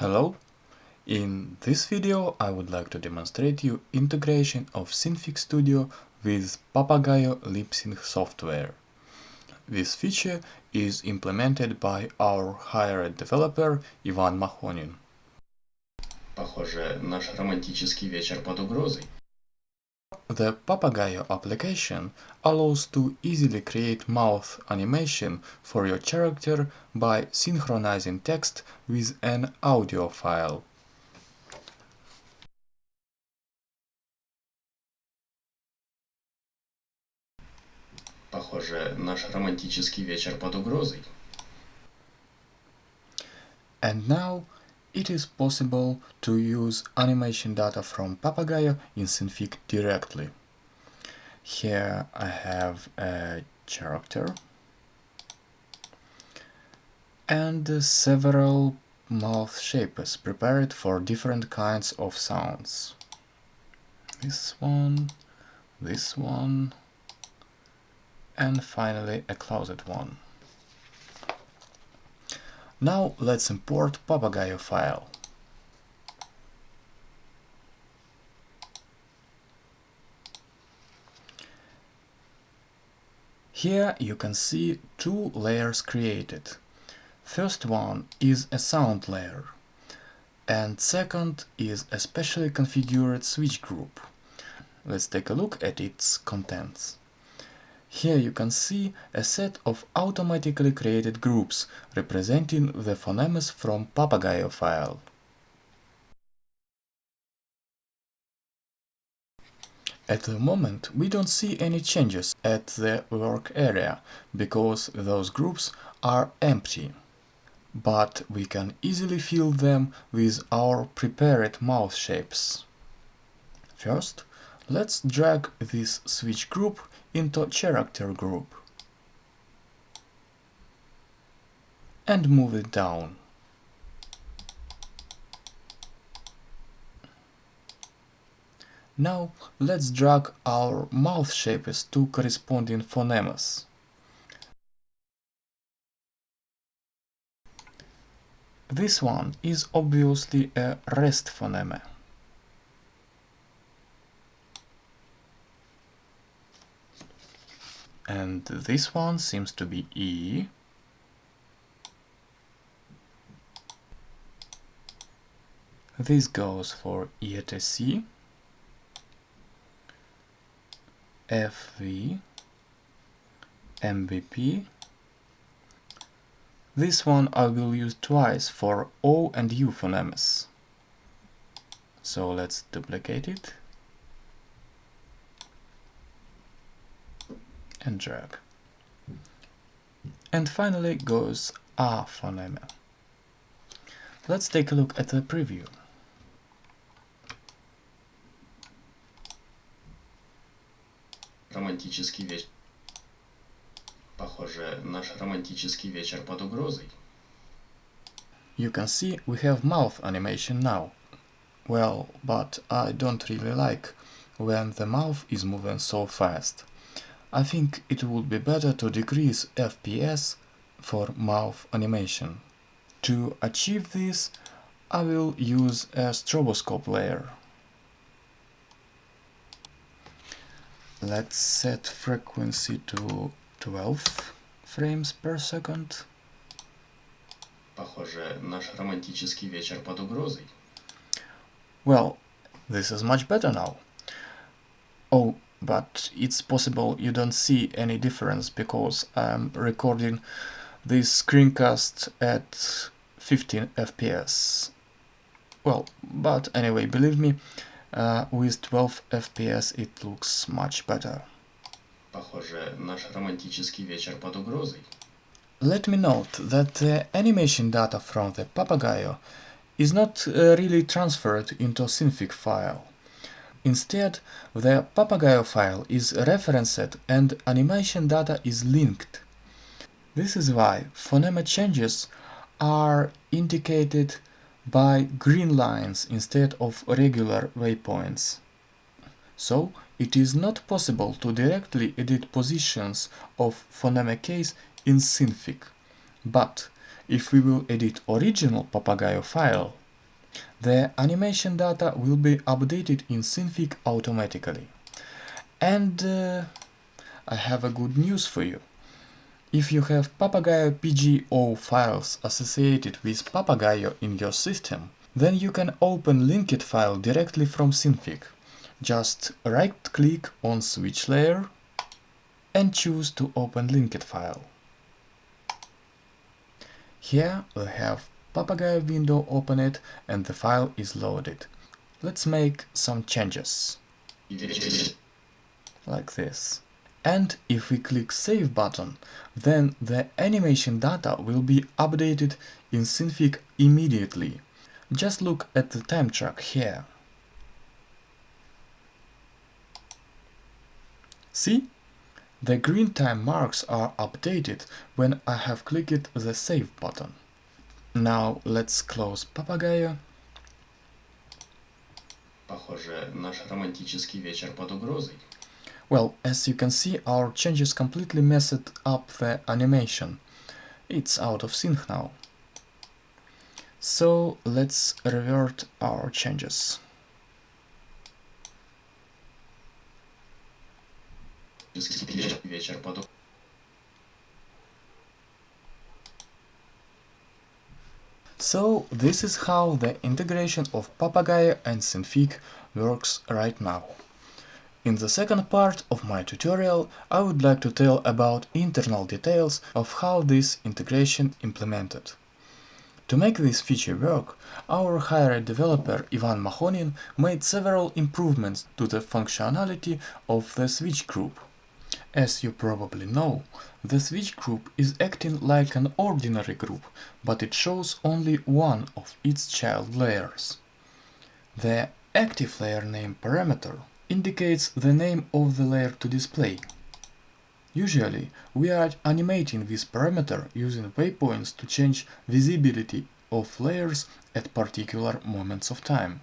Hello! In this video I would like to demonstrate you integration of Synfig Studio with Papagayo lip-sync software. This feature is implemented by our hired developer Ivan Mahonin. Похоже, наш романтический вечер под угрозой. The Papagayo application allows to easily create mouth animation for your character by synchronizing text with an audio file. Похоже, наш романтический вечер под угрозой. And now it is possible to use animation data from Papagayo in Synfig directly. Here I have a character and several mouth shapes prepared for different kinds of sounds. This one, this one, and finally a closed one. Now let's import Papagayo file. Here you can see two layers created. First one is a sound layer and second is a specially configured switch group. Let's take a look at its contents. Here you can see a set of automatically created groups representing the phonemes from Papagayo file. At the moment we don't see any changes at the work area because those groups are empty. But we can easily fill them with our prepared mouth shapes. First, let's drag this switch group into character group and move it down. Now let's drag our mouth shapes to corresponding phonemes. This one is obviously a rest phoneme. And this one seems to be E. This goes for ETC, FV, MBP. This one I will use twice for O and U phonemes. So let's duplicate it and drag. And finally goes A phoneme. Let's take a look at the preview. Романтический вечер. Похоже, наш романтический вечер под угрозой. You can see we have mouth animation now. Well, but I don't really like when the mouth is moving so fast. I think it would be better to decrease FPS for mouth animation. To achieve this, I will use a stroboscope layer. Let's set frequency to 12 frames per second. Похоже, наш романтический вечер под угрозой. Well, this is much better now. Oh, but it's possible you don't see any difference because I'm recording this screencast at 15 FPS. Well, but anyway, believe me, uh, with 12 FPS it looks much better. Похоже, наш романтический вечер под угрозой. Let me note that the animation data from the Papagayo is not uh, really transferred into a Synfig file. Instead, the Papagayo file is referenced and animation data is linked. This is why phoneme changes are indicated by green lines instead of regular waypoints. So, it is not possible to directly edit positions of phoneme case in Synfig. But if we will edit original Papagayo file, The animation data will be updated in Synfig automatically. And uh, I have a good news for you. If you have Papagayo PGO files associated with Papagayo in your system, then you can open linked file directly from Synfig. Just right-click on switch layer and choose to open linked file. Here we have Papagayo window open it and the file is loaded. Let's make some changes. Like this. And if we click Save button, then the animation data will be updated in Synfig immediately. Just look at the time track here. See? The green time marks are updated when I have clicked the Save button. Now let's close Papagayo. Похоже, наш романтический вечер под угрозой. Well, as you can see, our changes completely messed up the animation. It's out of sync now. So let's revert our changes. вечер под So this is how the integration of Papagayo and Synfig works right now. In the second part of my tutorial I would like to tell about internal details of how this integration implemented. To make this feature work, our hired developer Ivan Mahonin made several improvements to the functionality of the switch group. As you probably know, the switch group is acting like an ordinary group, but it shows only one of its child layers. The active layer name parameter indicates the name of the layer to display. Usually, we are animating this parameter using waypoints to change visibility of layers at particular moments of time.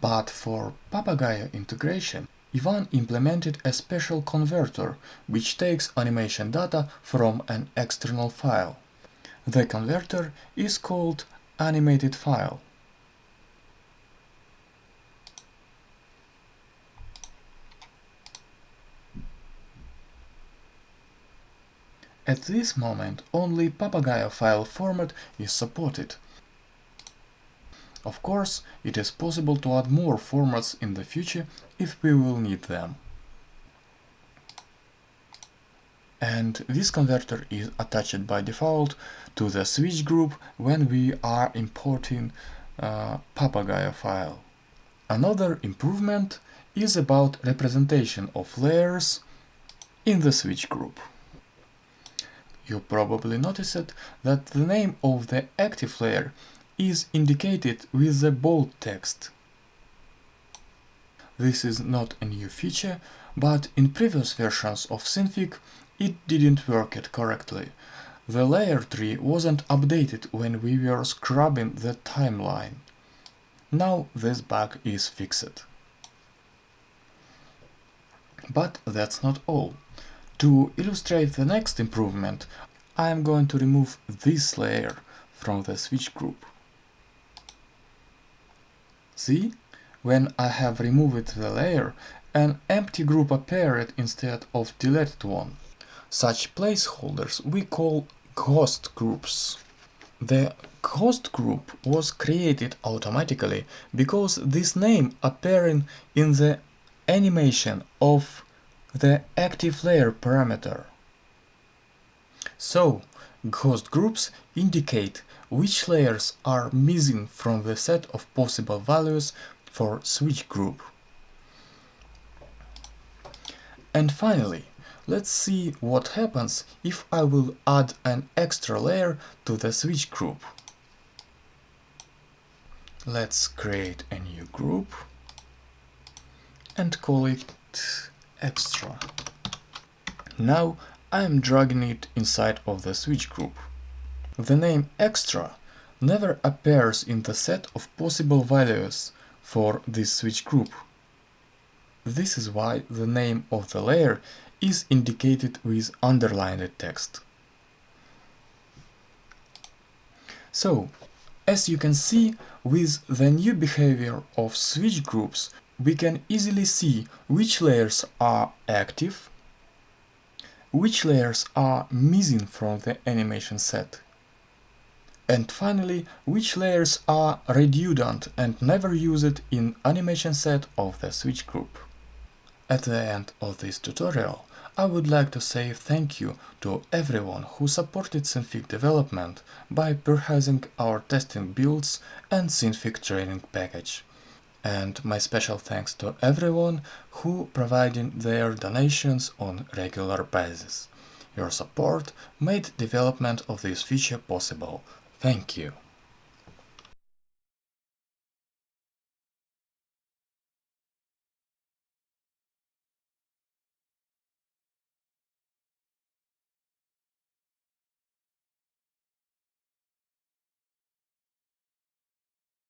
But for Papagayo integration, Ivan implemented a special converter which takes animation data from an external file. The converter is called animated file. At this moment, only Papagayo file format is supported, of course, it is possible to add more formats in the future if we will need them. And this converter is attached by default to the switch group when we are importing a Papagayo file. Another improvement is about representation of layers in the switch group. You probably noticed that the name of the active layer is indicated with the bold text. This is not a new feature, but in previous versions of Synfig it didn't work it correctly. The layer tree wasn't updated when we were scrubbing the timeline. Now this bug is fixed. But that's not all. To illustrate the next improvement, I am going to remove this layer from the switch group. See? When I have removed the layer, an empty group appeared instead of deleted one. Such placeholders we call ghost groups. The ghost group was created automatically because this name appearing in the animation of the active layer parameter. So, ghost groups indicate which layers are missing from the set of possible values for switch group. And finally, let's see what happens if I will add an extra layer to the switch group. Let's create a new group and call it extra. Now I am dragging it inside of the switch group. The name extra never appears in the set of possible values for this switch group. This is why the name of the layer is indicated with underlined text. So, as you can see, with the new behavior of switch groups, we can easily see which layers are active, which layers are missing from the animation set, and finally, which layers are redundant and never used in animation set of the switch group. At the end of this tutorial, I would like to say thank you to everyone who supported Synfig development by purchasing our testing builds and Synfig training package. And my special thanks to everyone who provided their donations on regular basis. Your support made development of this feature possible. Thank you.